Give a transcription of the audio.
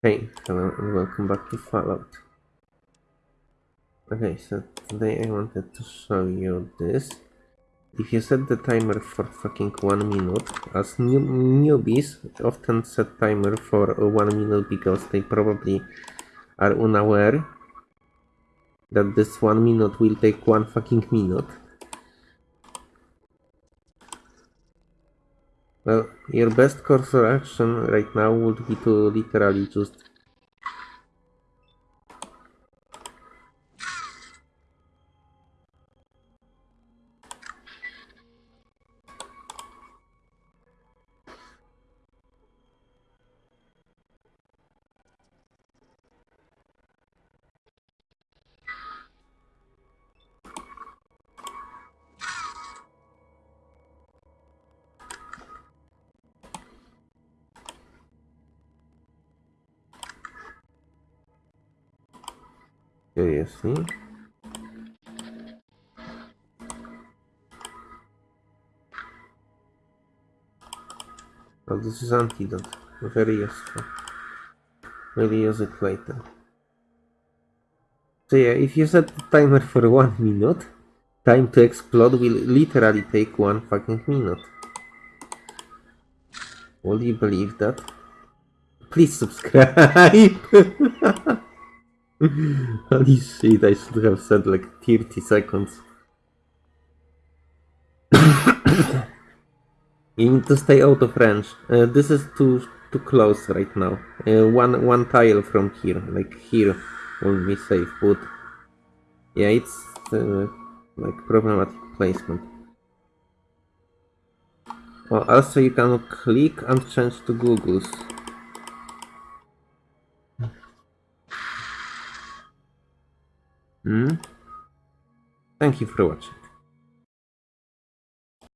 Hey, hello and welcome back to Fallout. Okay, so today I wanted to show you this. If you set the timer for fucking one minute, as new newbies often set timer for one minute because they probably are unaware that this one minute will take one fucking minute. Well, your best course of action right now would be to literally just Oh, this is antidote. Very useful. Maybe use it later. So yeah, if you set the timer for one minute, time to explode will literally take one fucking minute. Will you believe that? Please subscribe! Holy shit, I should have said like 30 seconds. you need to stay out of range. Uh, this is too too close right now. Uh, one one tile from here, like here, will be safe. But yeah, it's uh, like problematic placement. Oh, also you can click and change to Google's. Hmm? Thank you for watching.